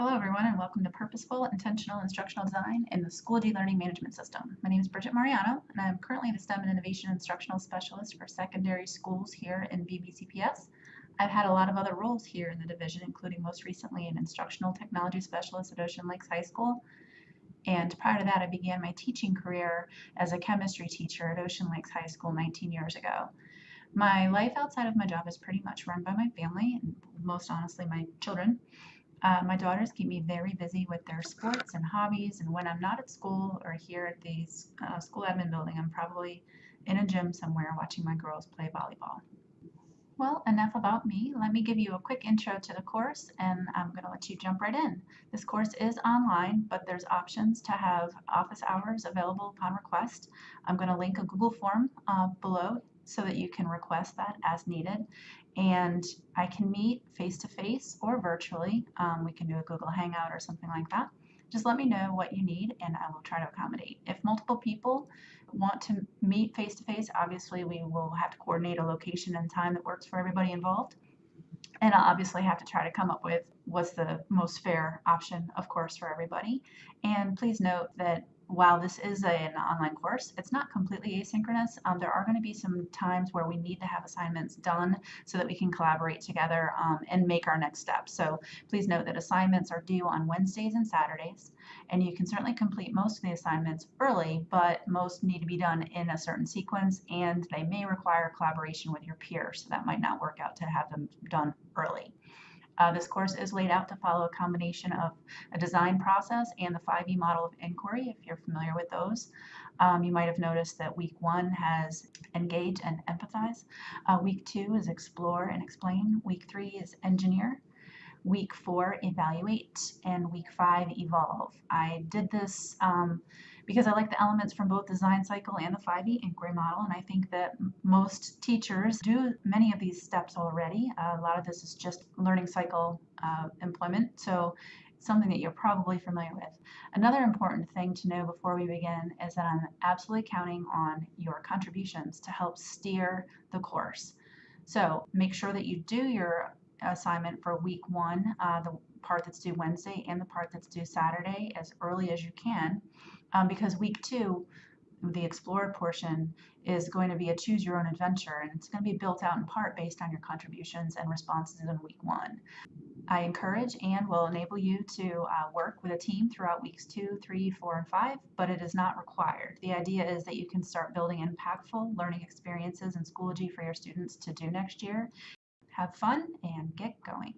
Hello everyone and welcome to Purposeful Intentional Instructional Design in the Schoology Learning Management System. My name is Bridget Mariano and I'm currently the STEM and Innovation Instructional Specialist for secondary schools here in VBCPS. I've had a lot of other roles here in the division, including most recently an Instructional Technology Specialist at Ocean Lakes High School. And prior to that, I began my teaching career as a chemistry teacher at Ocean Lakes High School 19 years ago. My life outside of my job is pretty much run by my family and most honestly my children. Uh, my daughters keep me very busy with their sports and hobbies, and when I'm not at school or here at the uh, school admin building, I'm probably in a gym somewhere watching my girls play volleyball. Well, enough about me. Let me give you a quick intro to the course and I'm going to let you jump right in. This course is online, but there's options to have office hours available upon request. I'm going to link a Google form uh, below so that you can request that as needed. And I can meet face to face or virtually. Um, we can do a Google Hangout or something like that. Just let me know what you need and I will try to accommodate. If multiple people want to meet face to face, obviously we will have to coordinate a location and time that works for everybody involved. And I'll obviously have to try to come up with what's the most fair option, of course, for everybody. And please note that while this is an online course, it's not completely asynchronous. Um, there are going to be some times where we need to have assignments done so that we can collaborate together um, and make our next steps. So please note that assignments are due on Wednesdays and Saturdays, and you can certainly complete most of the assignments early, but most need to be done in a certain sequence, and they may require collaboration with your peers, so that might not work out to have them done early. Uh, this course is laid out to follow a combination of a design process and the 5E model of inquiry, if you're familiar with those. Um, you might have noticed that week one has engage and empathize. Uh, week two is explore and explain. Week three is engineer. Week four, evaluate. And week five, evolve. I did this um, because I like the elements from both design cycle and the 5E inquiry model. And I think that most teachers do many of these steps already. Uh, a lot of this is just learning cycle uh, employment. So something that you're probably familiar with. Another important thing to know before we begin is that I'm absolutely counting on your contributions to help steer the course. So make sure that you do your assignment for week one, uh, the part that's due Wednesday and the part that's due Saturday as early as you can um, because week two, the explorer portion is going to be a choose your own adventure and it's going to be built out in part based on your contributions and responses in week one. I encourage and will enable you to uh, work with a team throughout weeks two, three, four, and five, but it is not required. The idea is that you can start building impactful learning experiences in Schoology for your students to do next year. Have fun and get going.